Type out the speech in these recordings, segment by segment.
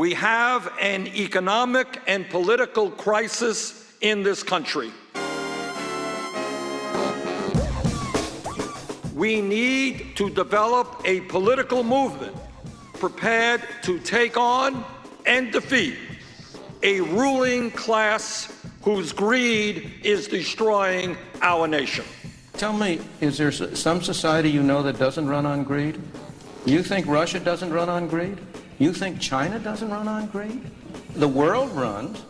We have an economic and political crisis in this country. We need to develop a political movement prepared to take on and defeat a ruling class whose greed is destroying our nation. Tell me, is there some society you know that doesn't run on greed? You think Russia doesn't run on greed? You think China doesn't run on greed? The world runs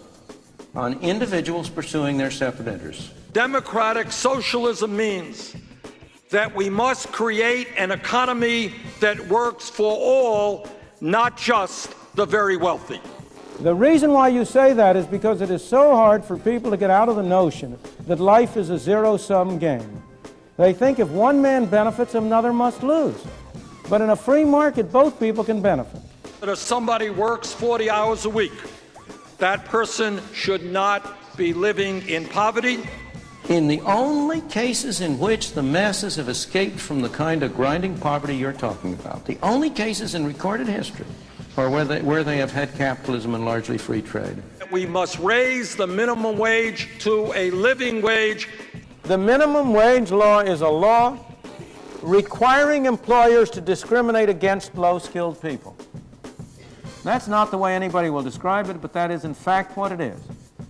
on individuals pursuing their separate interests. Democratic socialism means that we must create an economy that works for all, not just the very wealthy. The reason why you say that is because it is so hard for people to get out of the notion that life is a zero-sum game. They think if one man benefits, another must lose. But in a free market, both people can benefit. But if somebody works 40 hours a week, that person should not be living in poverty. In the only cases in which the masses have escaped from the kind of grinding poverty you're talking about, the only cases in recorded history are where they, where they have had capitalism and largely free trade. We must raise the minimum wage to a living wage. The minimum wage law is a law requiring employers to discriminate against low-skilled people. That's not the way anybody will describe it, but that is in fact what it is.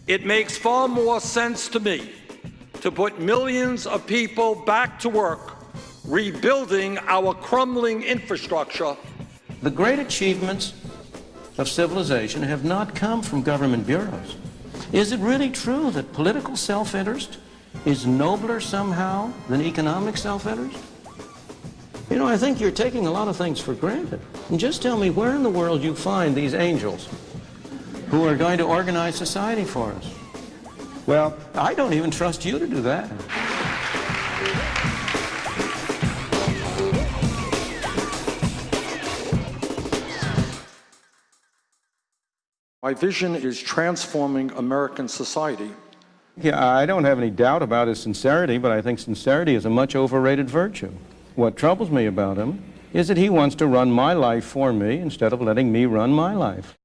It makes far more sense to me to put millions of people back to work, rebuilding our crumbling infrastructure. The great achievements of civilization have not come from government bureaus. Is it really true that political self-interest is nobler somehow than economic self-interest? You know, I think you're taking a lot of things for granted. And just tell me where in the world you find these angels who are going to organize society for us. Well, I don't even trust you to do that. My vision is transforming American society. Yeah, I don't have any doubt about his sincerity, but I think sincerity is a much overrated virtue. What troubles me about him is that he wants to run my life for me instead of letting me run my life.